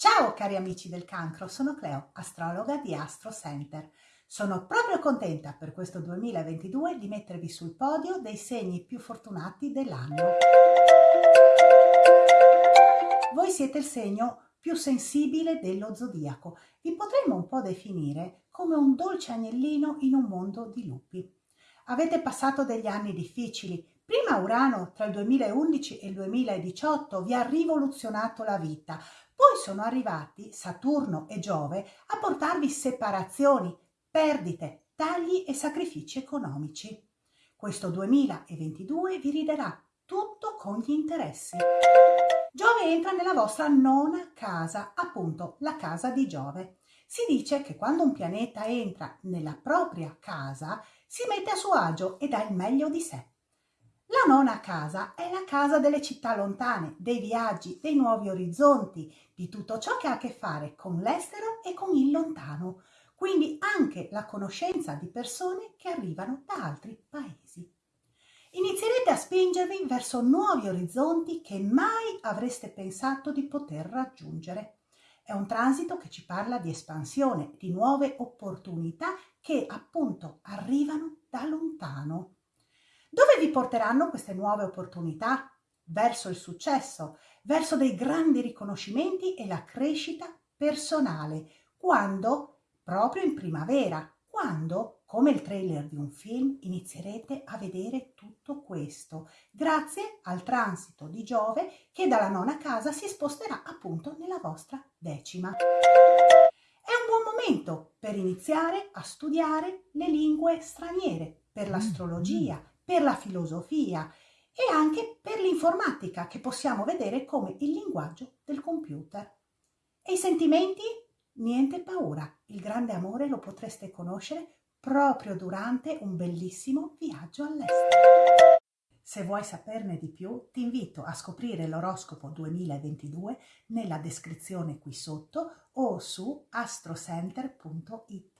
Ciao cari amici del cancro, sono Cleo, astrologa di Astro Center. Sono proprio contenta per questo 2022 di mettervi sul podio dei segni più fortunati dell'anno. Voi siete il segno più sensibile dello zodiaco. Vi potremmo un po' definire come un dolce agnellino in un mondo di lupi. Avete passato degli anni difficili. Prima Urano tra il 2011 e il 2018 vi ha rivoluzionato la vita, poi sono arrivati Saturno e Giove a portarvi separazioni, perdite, tagli e sacrifici economici. Questo 2022 vi riderà tutto con gli interessi. Giove entra nella vostra nona casa, appunto la casa di Giove. Si dice che quando un pianeta entra nella propria casa si mette a suo agio e dà il meglio di sé. La nona casa è la casa delle città lontane, dei viaggi, dei nuovi orizzonti, di tutto ciò che ha a che fare con l'estero e con il lontano, quindi anche la conoscenza di persone che arrivano da altri paesi. Inizierete a spingervi verso nuovi orizzonti che mai avreste pensato di poter raggiungere. È un transito che ci parla di espansione, di nuove opportunità che appunto arrivano da lontano. Dove vi porteranno queste nuove opportunità? Verso il successo, verso dei grandi riconoscimenti e la crescita personale, quando, proprio in primavera, quando, come il trailer di un film, inizierete a vedere tutto questo, grazie al transito di Giove che dalla nona casa si sposterà appunto nella vostra decima. È un buon momento per iniziare a studiare le lingue straniere, per l'astrologia, per la filosofia e anche per l'informatica che possiamo vedere come il linguaggio del computer. E i sentimenti? Niente paura, il grande amore lo potreste conoscere proprio durante un bellissimo viaggio all'estero. Se vuoi saperne di più, ti invito a scoprire l'oroscopo 2022 nella descrizione qui sotto o su astrocenter.it.